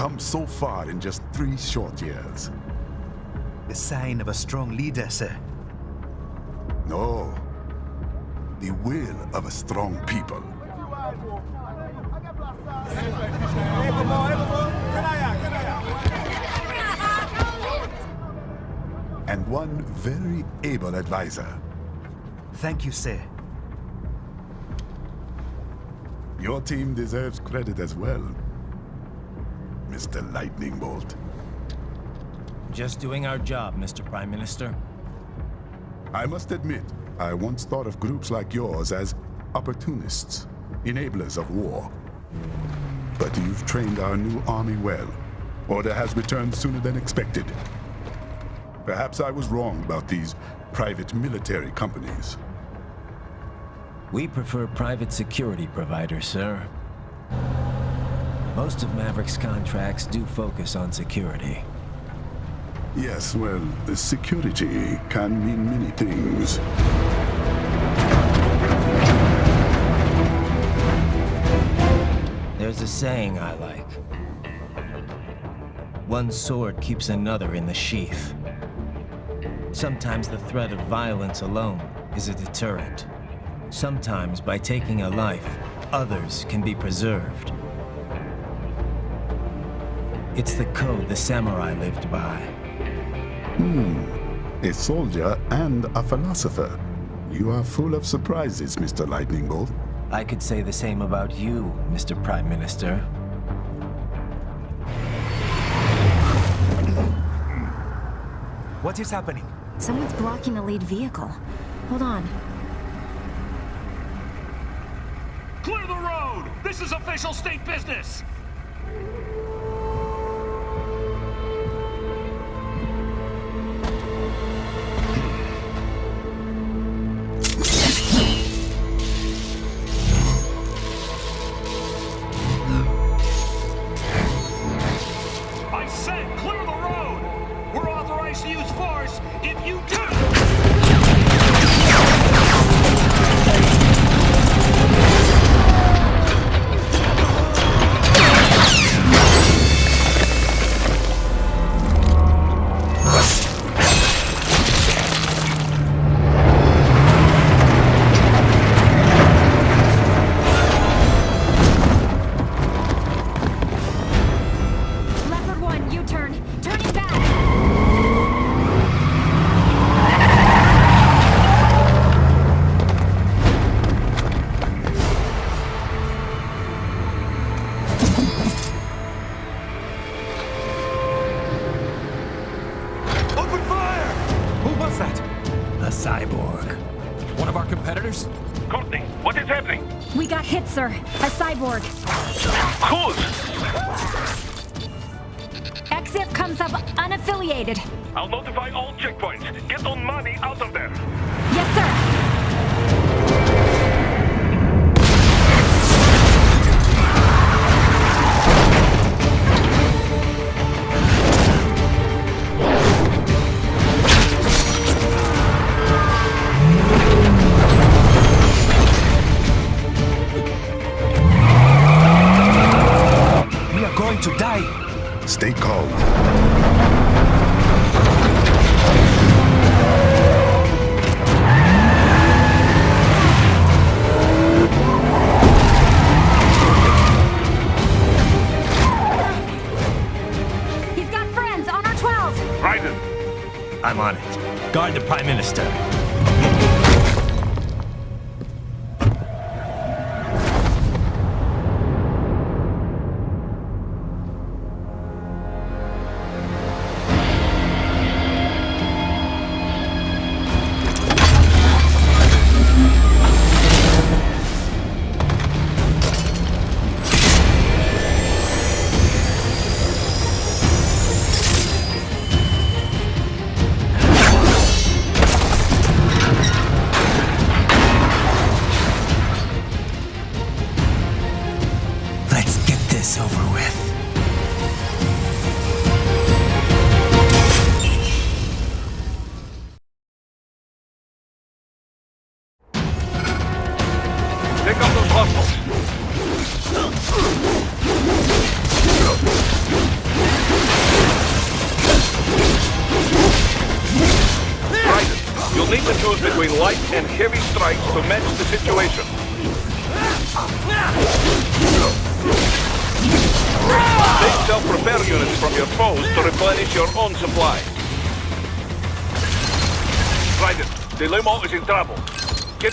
Come so far in just three short years. The sign of a strong leader, sir. No. The will of a strong people. And one very able advisor. Thank you, sir. Your team deserves credit as well, Mr. Lightning Bolt. Just doing our job, Mr. Prime Minister. I must admit, I once thought of groups like yours as opportunists, enablers of war. But you've trained our new army well. Order has returned sooner than expected. Perhaps I was wrong about these private military companies. We prefer private security providers, sir. Most of Maverick's contracts do focus on security. Yes, well, security can mean many things. There's a saying I like. One sword keeps another in the sheath. Sometimes the threat of violence alone is a deterrent. Sometimes by taking a life, others can be preserved. It's the code the samurai lived by. Hmm. A soldier and a philosopher. You are full of surprises, Mr. Lightning Bolt. I could say the same about you, Mr. Prime Minister. What is happening? Someone's blocking the lead vehicle. Hold on. Clear the road! This is official state business! Sir. A cyborg. Who's? XF comes up unaffiliated. I'll notify all checkpoints. Get on money out of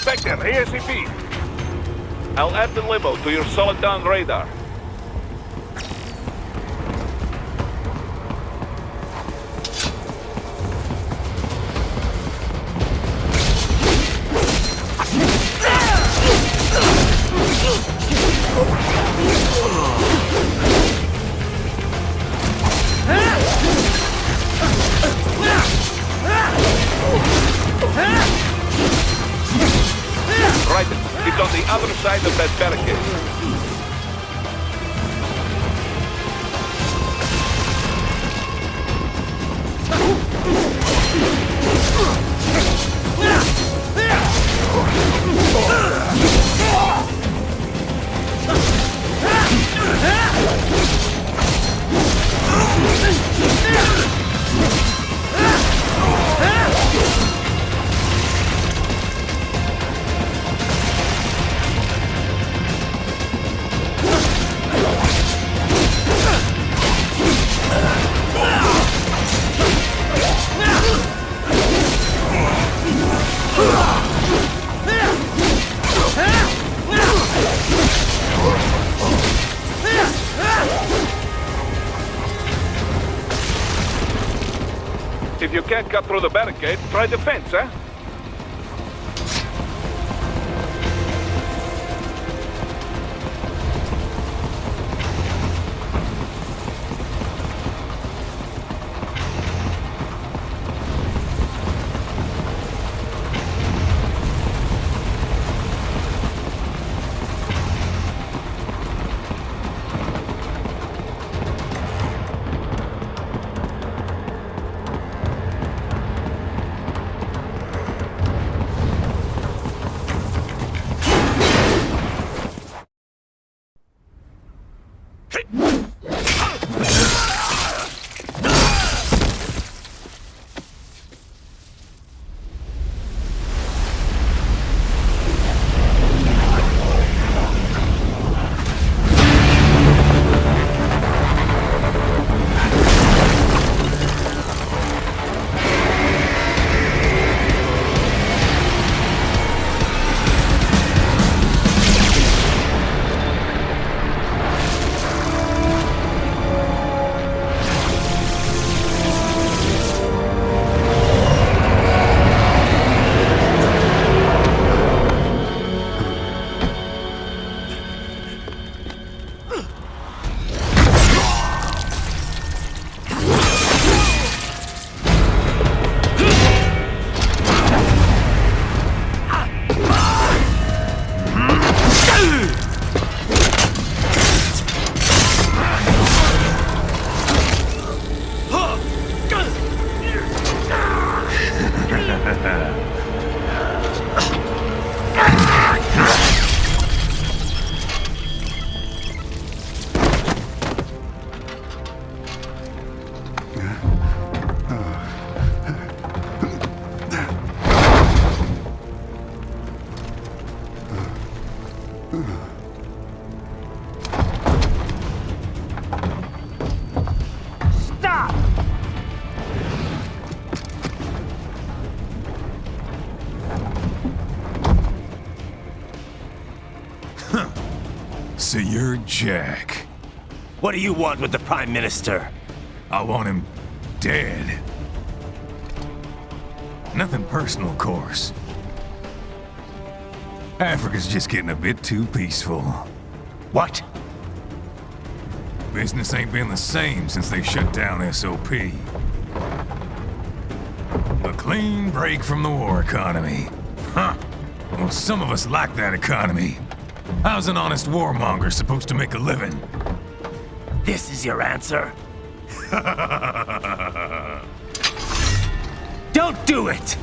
Back ASAP. I'll add the limo to your Soliton radar. Cut through the barricade, try the fence, eh? You're Jack. What do you want with the Prime Minister? I want him dead. Nothing personal, of course. Africa's just getting a bit too peaceful. What? Business ain't been the same since they shut down SOP. A clean break from the war economy. Huh. Well, some of us like that economy. How's an honest warmonger supposed to make a living? This is your answer? Don't do it!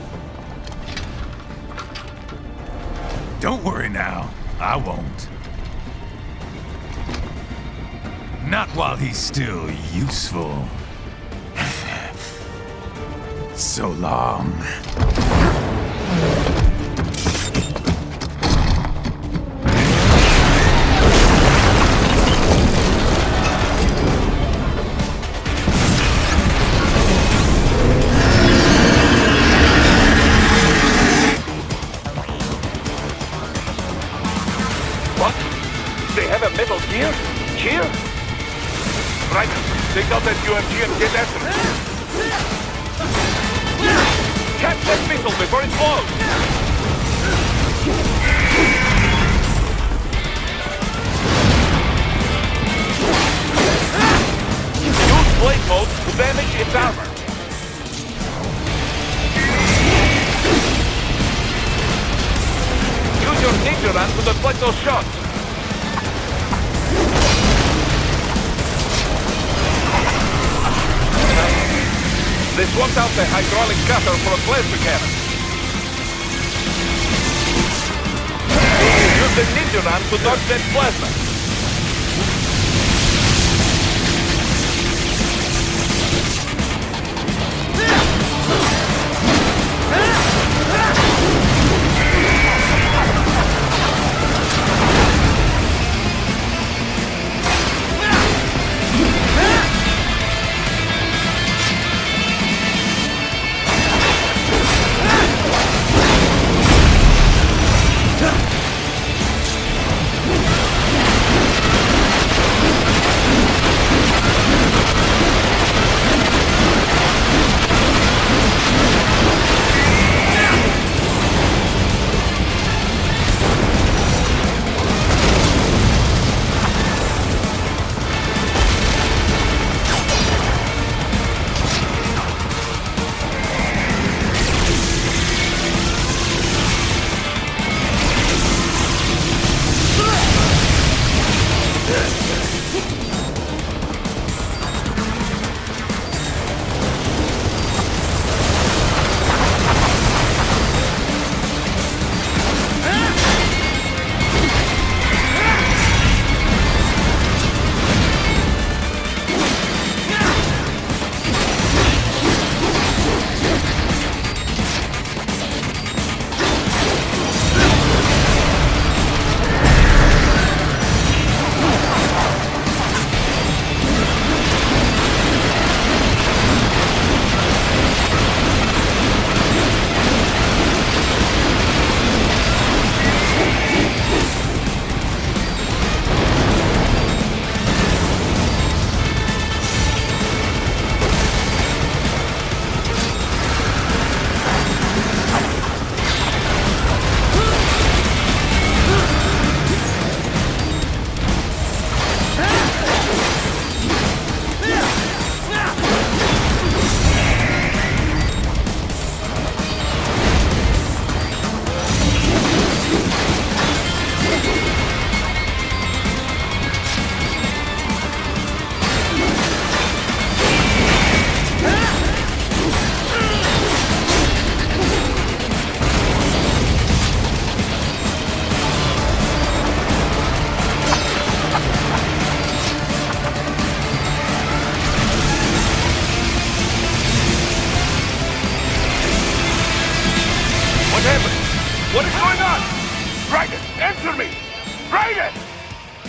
Don't worry now. I won't. Not while he's still useful. so long. Those shots. They swapped out the hydraulic cutter for a plasma cannon. Use the ninja run to dodge that plasma.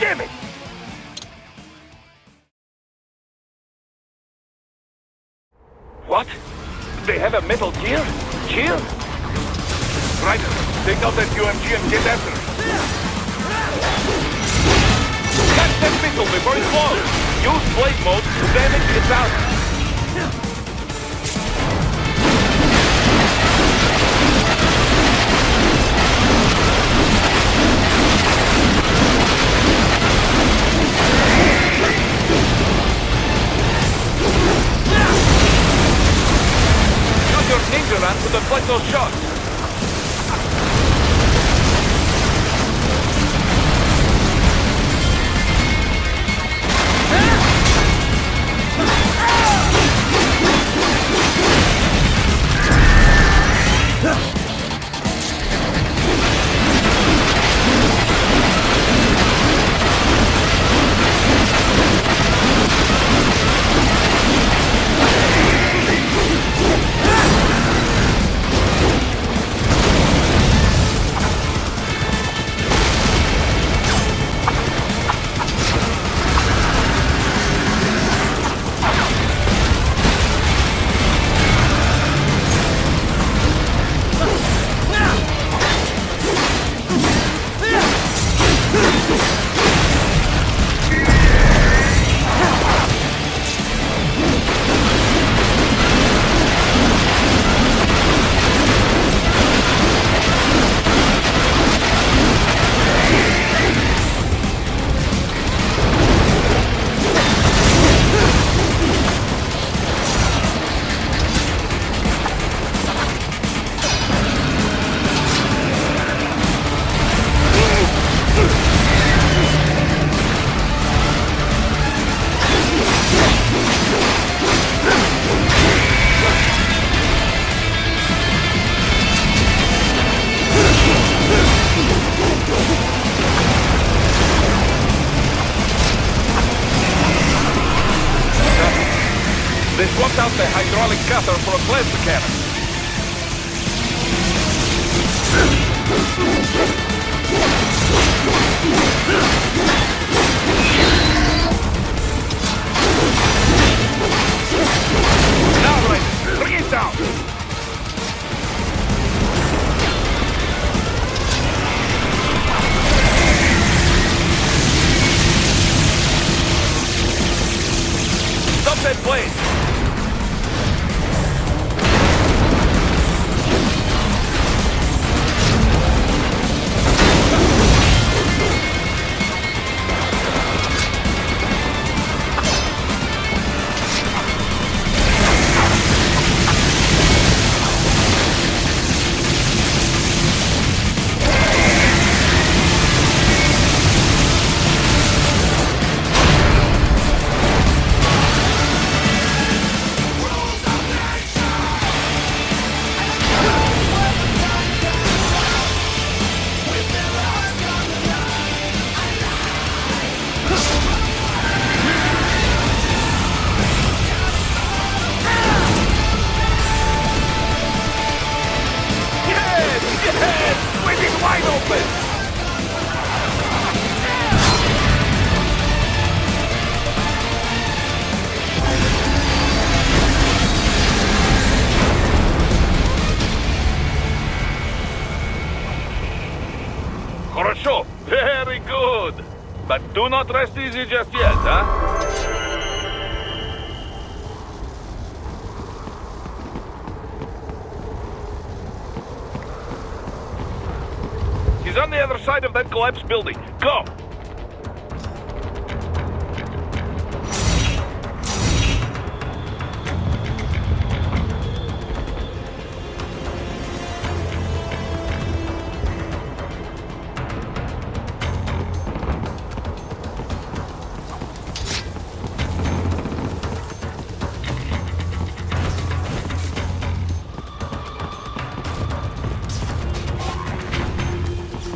Damn it! What? They have a metal gear? Gear? Raiden, take out that UMG and get after it. Catch that missile before it blows! Use blade mode to damage its armor. Your ninja run to deflect those shots. Building. Go!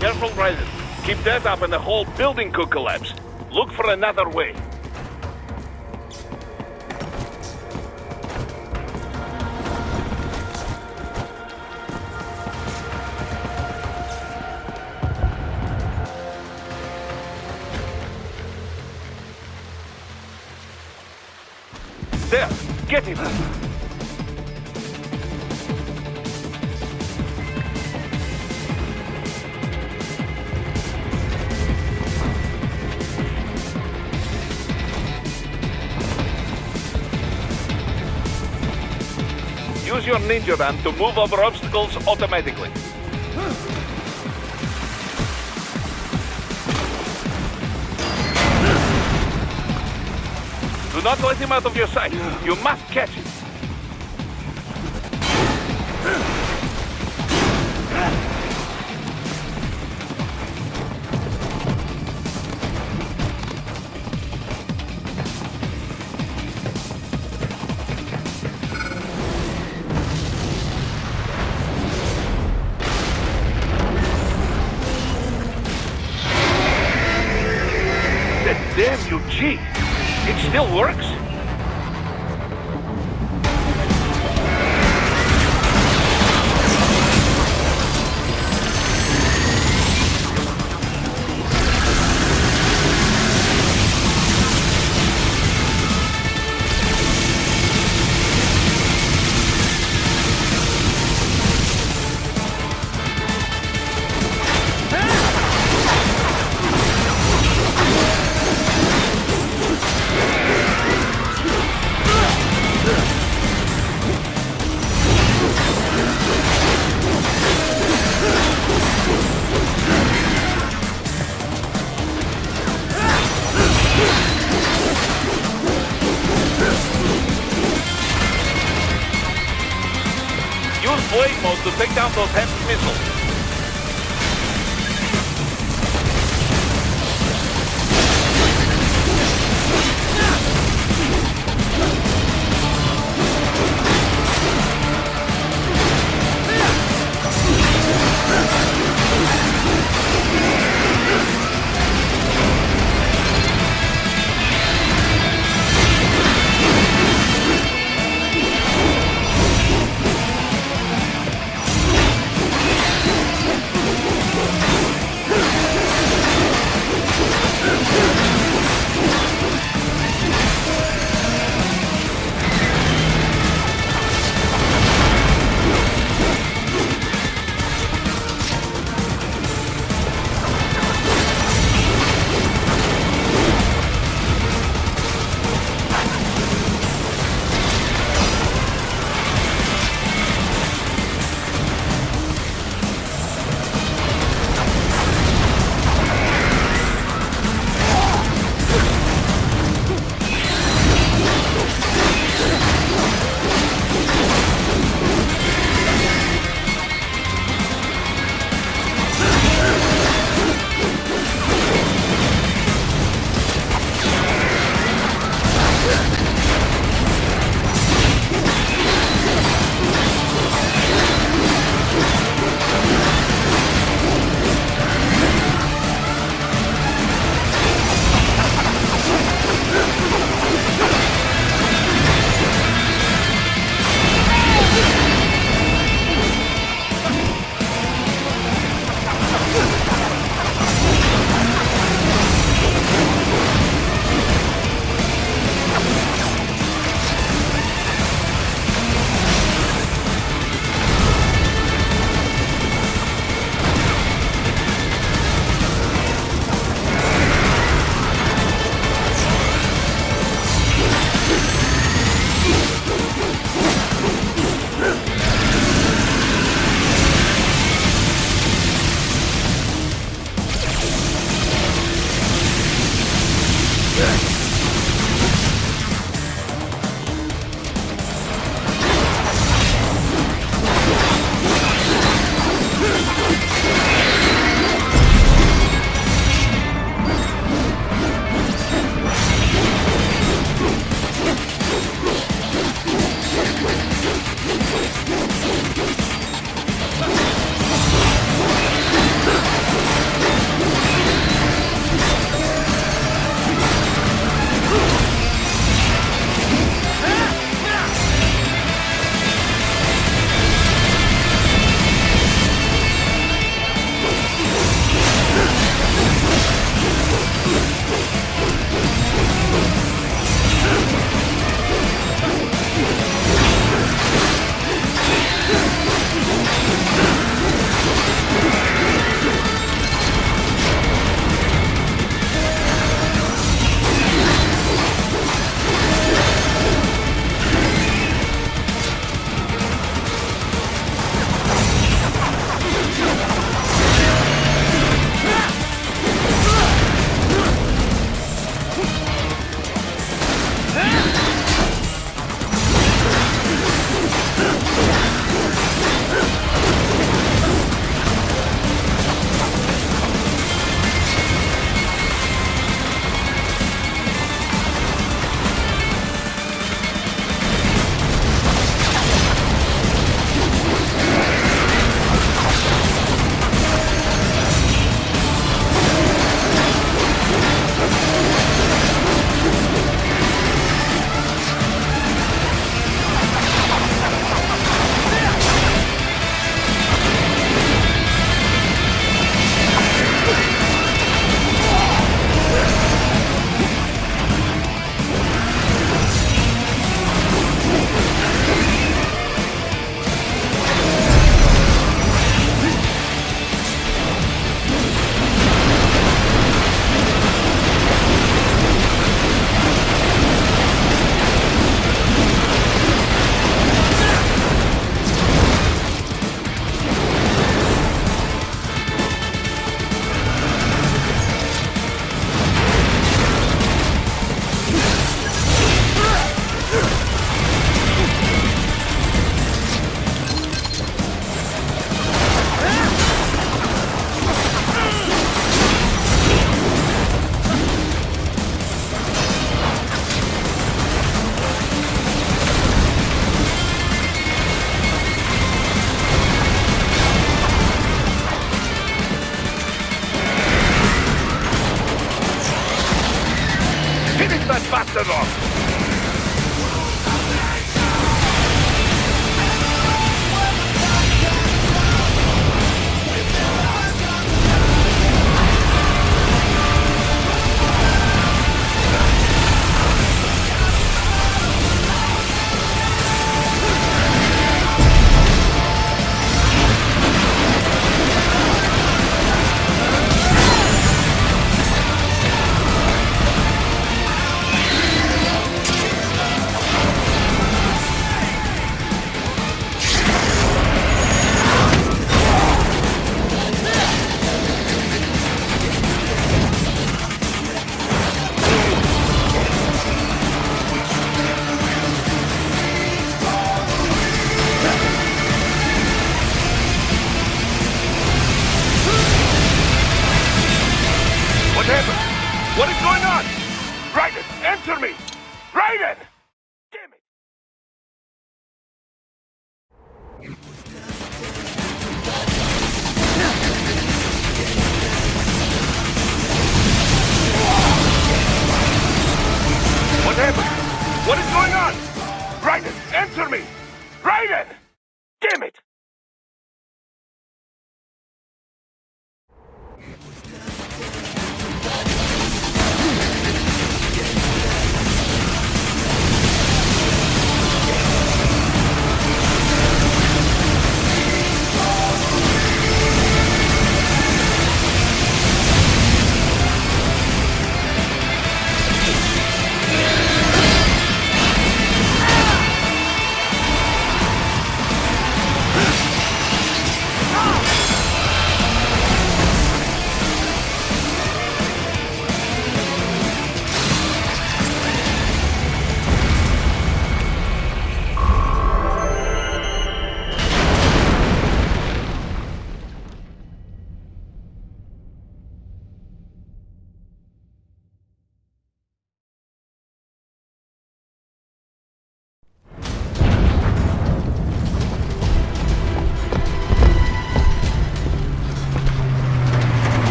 Careful, Raiden. Keep that up and the whole building could collapse. Look for another way. Your van to move over obstacles automatically. Do not let him out of your sight. You must catch him.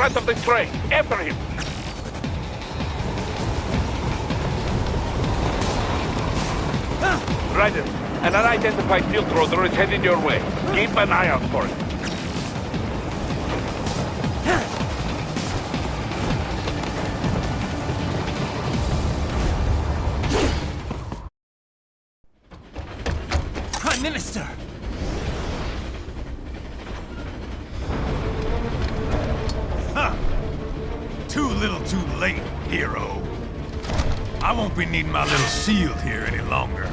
front of the train. After him. Raiden, an unidentified field roader is headed your way. Keep an eye out for it. sealed here any longer.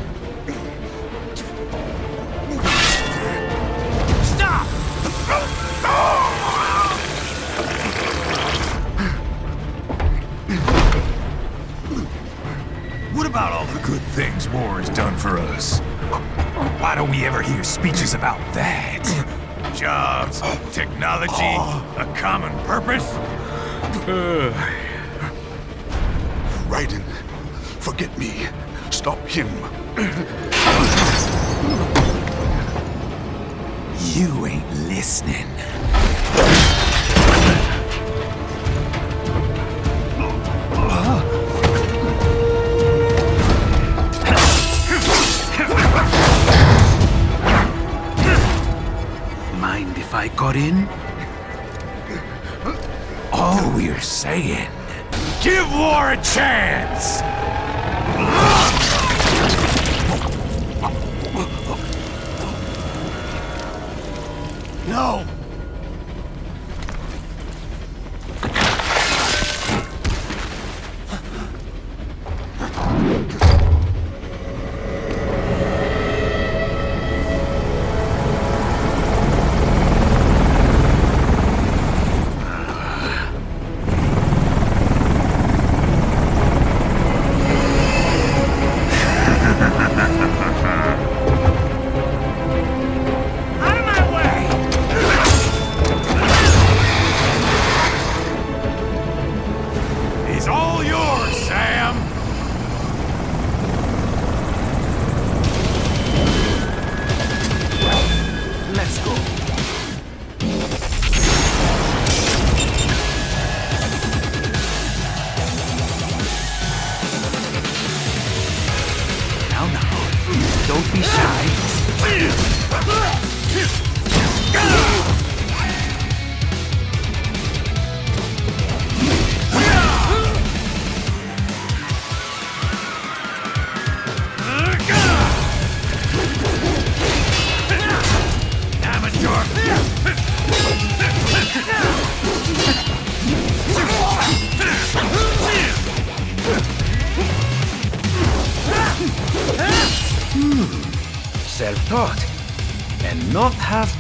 No!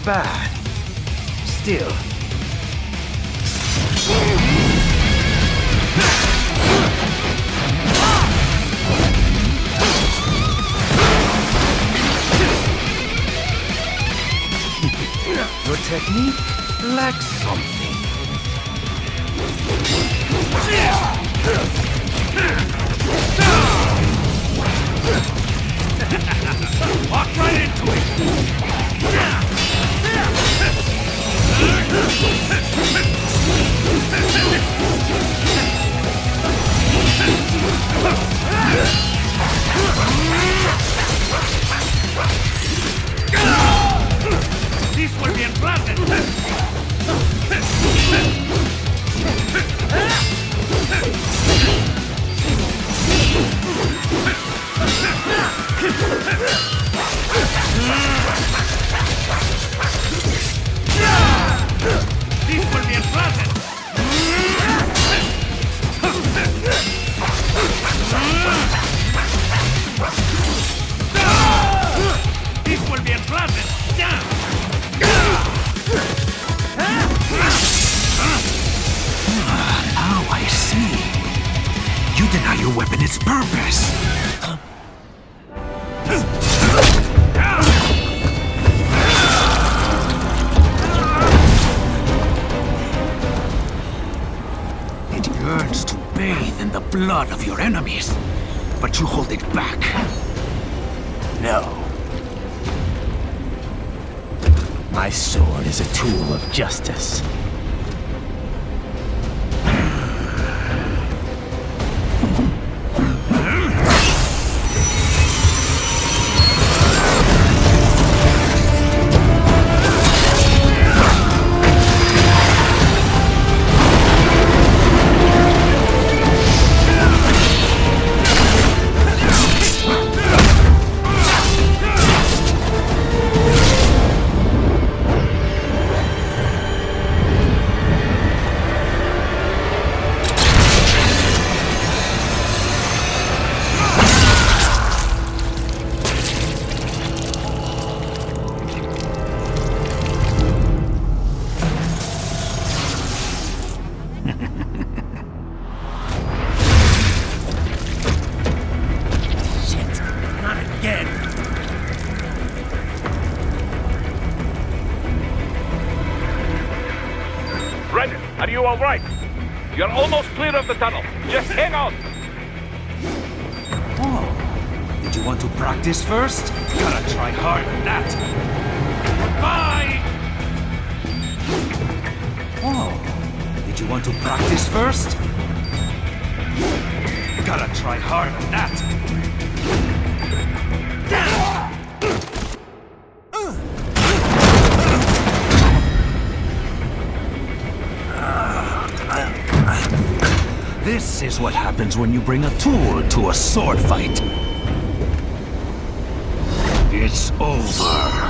bad. Still... Your technique lacks something. back. No. My sword is a tool of justice. This is what happens when you bring a tool to a sword fight. It's over.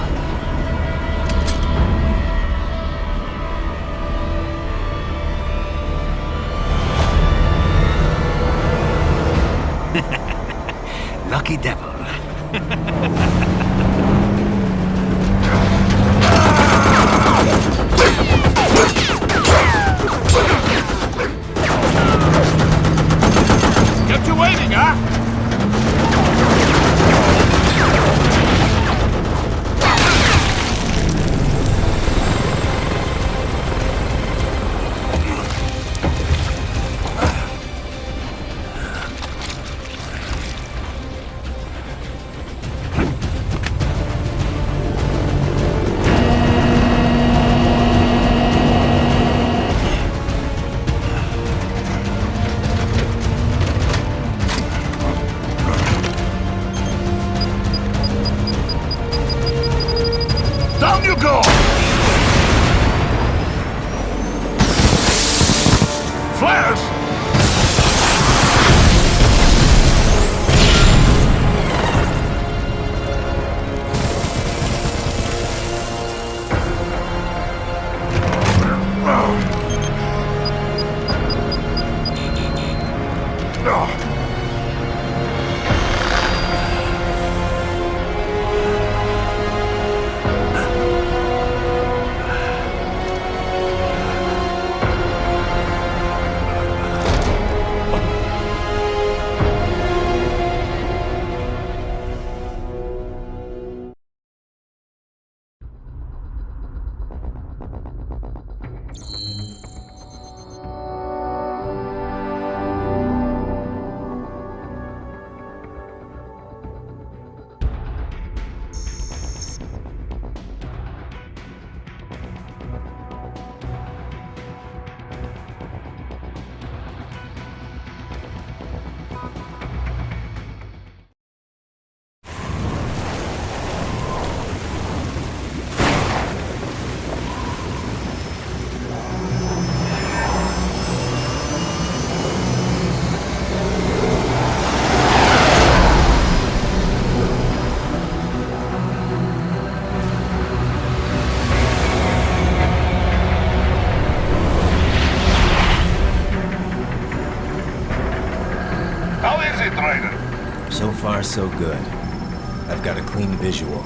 So good. I've got a clean visual.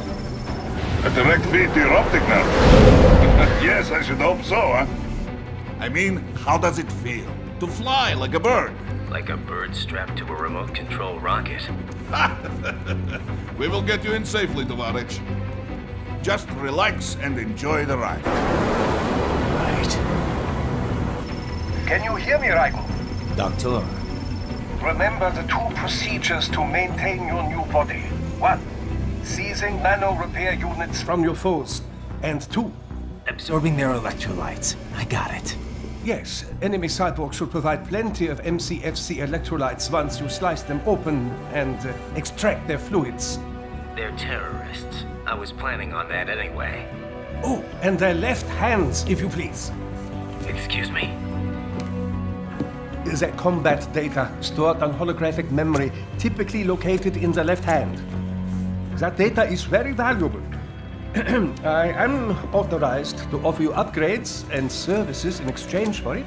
A direct feed to your optic nerve. yes, I should hope so, huh? I mean, how does it feel? To fly like a bird? Like a bird strapped to a remote control rocket. We will get you in safely, Tovarich. Just relax and enjoy the ride. Right. Can you hear me, Raiden? Doctor, Remember the two procedures to maintain your new body. One, seizing nano repair units from your foes. And two, absorbing their electrolytes. I got it. yes, enemy cyborgs should provide plenty of MCFC electrolytes once you slice them open and uh, extract their fluids. They're terrorists. I was planning on that anyway. Oh, and their left hands, if you please. Excuse me? The combat data stored on holographic memory, typically located in the left hand. That data is very valuable. I am authorized to offer you upgrades and services in exchange for it.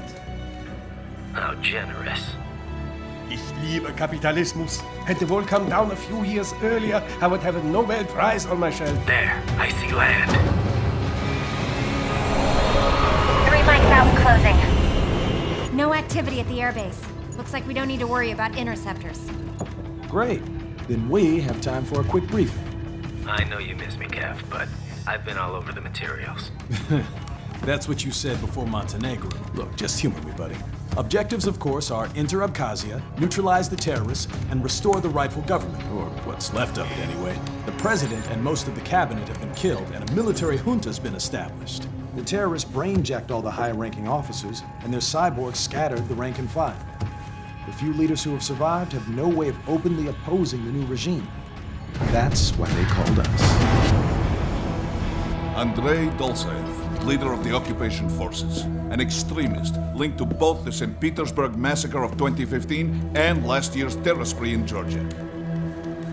How generous. Ich liebe Kapitalismus. Hätte wohl come down a few years earlier, I would have a Nobel Prize on my shelf. There, I see land. Three mikes out closing. No activity at the airbase. Looks like we don't need to worry about interceptors. Great. Then we have time for a quick briefing. I know you miss me, Kev, but I've been all over the materials. That's what you said before Montenegro. Look, just humor me, buddy. Objectives, of course, are enter Abkhazia, neutralize the terrorists, and restore the rightful government, or what's left of it anyway. The president and most of the cabinet have been killed, and a military junta's been established. The terrorists brain-jacked all the high-ranking officers, and their cyborgs scattered the rank and file. The few leaders who have survived have no way of openly opposing the new regime. That's why they called us. Andrei Dolzaev, leader of the occupation forces, an extremist linked to both the St. Petersburg massacre of 2015 and last year's terror spree in Georgia.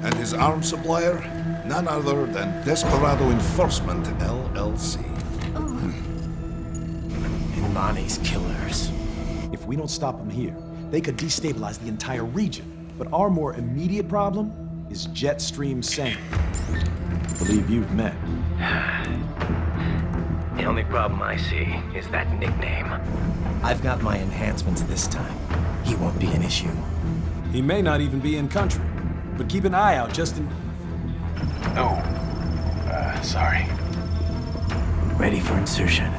And his arms supplier, none other than Desperado Enforcement LLC. N'Mani's killers. If we don't stop them here, they could destabilize the entire region. But our more immediate problem is Jetstream Sam. I believe you've met. The only problem I see is that nickname. I've got my enhancements this time. He won't be an issue. He may not even be in country, but keep an eye out just in... Oh, uh, sorry. Ready for insertion.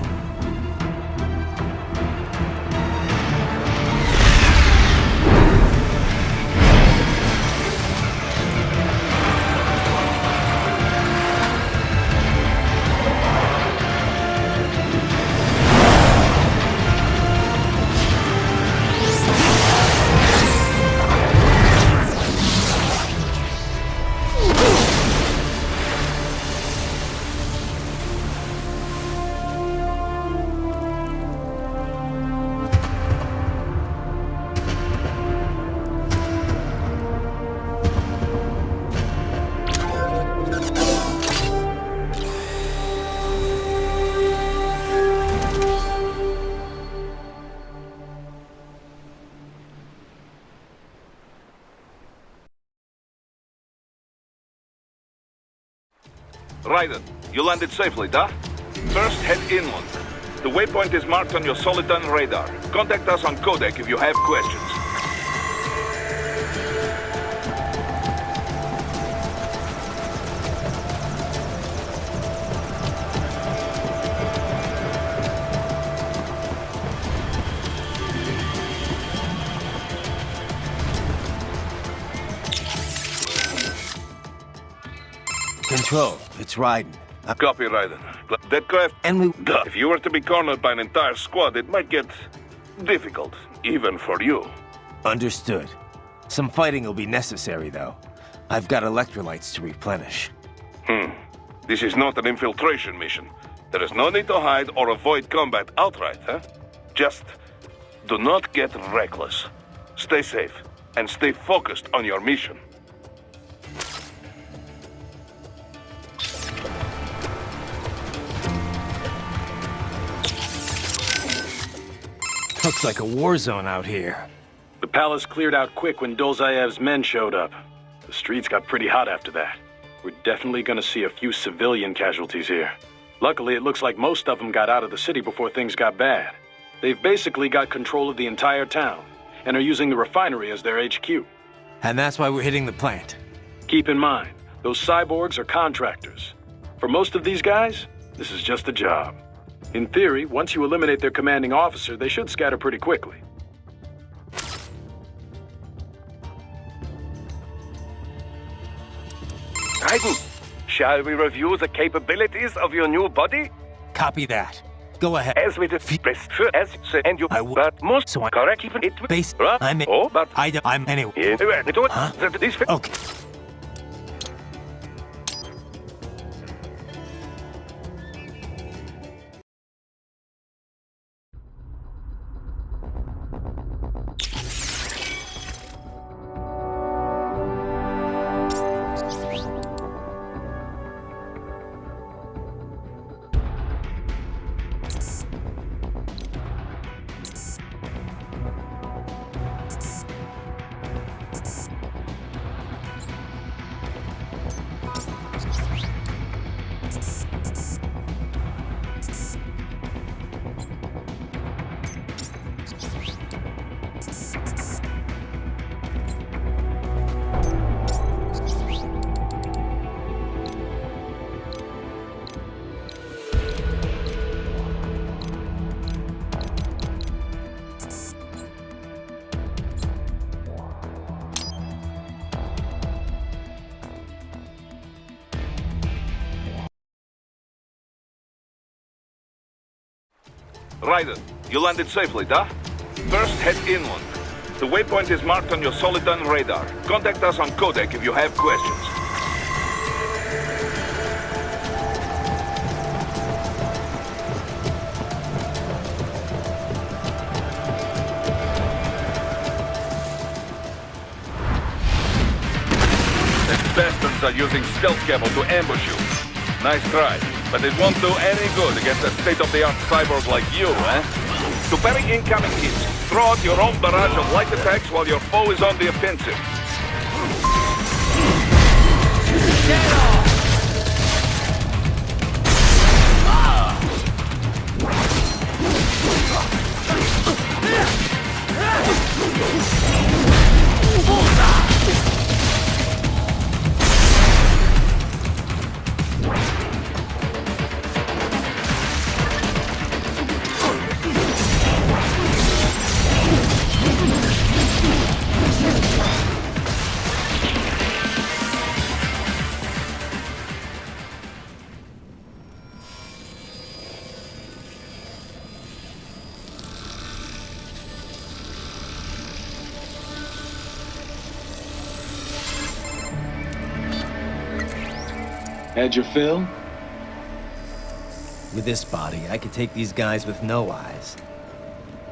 Raiden, you landed safely, da? First, head inland. The waypoint is marked on your Soliton radar. Contact us on Codec if you have questions. Control, it's Raiden. Uh, Copy, Raiden. Deadcraft, and we... if you were to be cornered by an entire squad, it might get difficult, even for you. Understood. Some fighting will be necessary, though. I've got electrolytes to replenish. Hmm. This is not an infiltration mission. There is no need to hide or avoid combat outright, huh? Just do not get reckless. Stay safe, and stay focused on your mission. Looks like a war zone out here. The palace cleared out quick when Dolzaev's men showed up. The streets got pretty hot after that. We're definitely gonna see a few civilian casualties here. Luckily, it looks like most of them got out of the city before things got bad. They've basically got control of the entire town, and are using the refinery as their HQ. And that's why we're hitting the plant. Keep in mind, those cyborgs are contractors. For most of these guys, this is just a job. In theory, once you eliminate their commanding officer, they should scatter pretty quickly. Raiden, shall we review the capabilities of your new body? Copy that. Go ahead. As we discussed, as and you, I w- but most so I- correct even it Base. I'm in. Oh, but I, I'm anyway. Anyway, Huh? Okay. Raiden, you landed safely, da? First, head inland. The waypoint is marked on your Soliton radar. Contact us on Codec if you have questions. The bastards are using stealth cable to ambush you. Nice try, but it won't do any good against a state-of-the-art cyborg like you, eh? To parry incoming hits, throw out your own barrage of light attacks while your foe is on the offensive. Had your fill? With this body, I could take these guys with no eyes.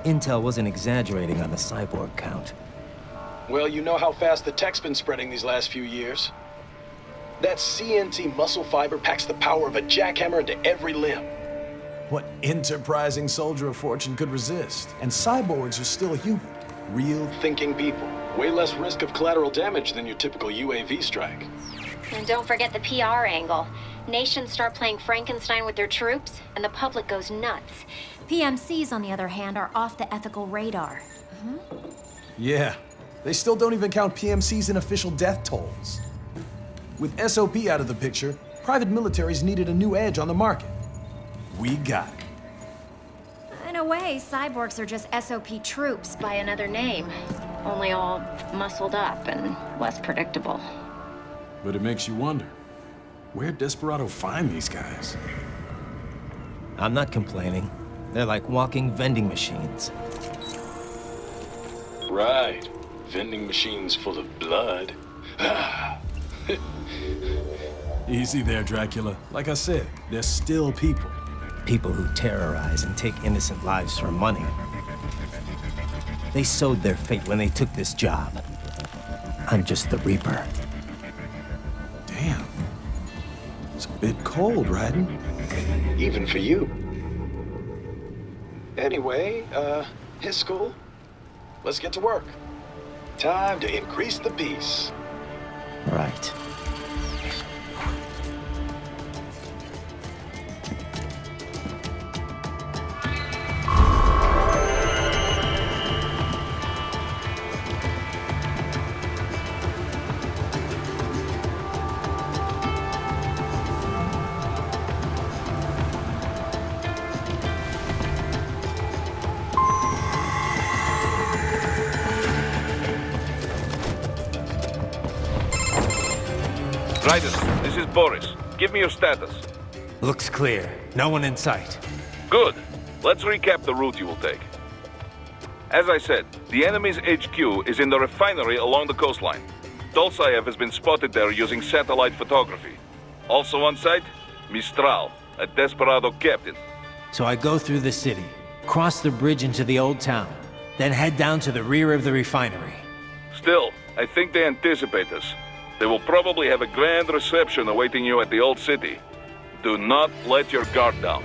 Intel wasn't exaggerating on the cyborg count. Well, you know how fast the tech's been spreading these last few years. That CNT muscle fiber packs the power of a jackhammer into every limb. What enterprising soldier of fortune could resist? And cyborgs are still human. Real thinking people. Way less risk of collateral damage than your typical UAV strike. And don't forget the PR angle. Nations start playing Frankenstein with their troops, and the public goes nuts. PMCs, on the other hand, are off the ethical radar. Mm-hmm. Yeah, they still don't even count PMCs in official death tolls. With SOP out of the picture, private militaries needed a new edge on the market. We got it. In a way, cyborgs are just SOP troops by another name. Only all muscled up and less predictable. But it makes you wonder, where'd Desperado find these guys? I'm not complaining. They're like walking vending machines. Right. Vending machines full of blood. Ah. Easy there, Dracula. Like I said, they're still people. People who terrorize and take innocent lives for money. They sowed their fate when they took this job. I'm just the Reaper. It's a bit cold, Raiden. Even for you. Anyway, uh, his school. Let's get to work. Time to increase the peace. Right. Give me your status. Looks clear. No one in sight. Good. Let's recap the route you will take. As I said, the enemy's HQ is in the refinery along the coastline. Dolzaev has been spotted there using satellite photography. Also on site, Mistral, a desperado captain. So I go through the city, cross the bridge into the old town, then head down to the rear of the refinery. Still, I think they anticipate us. They will probably have a grand reception awaiting you at the old city. Do not let your guard down.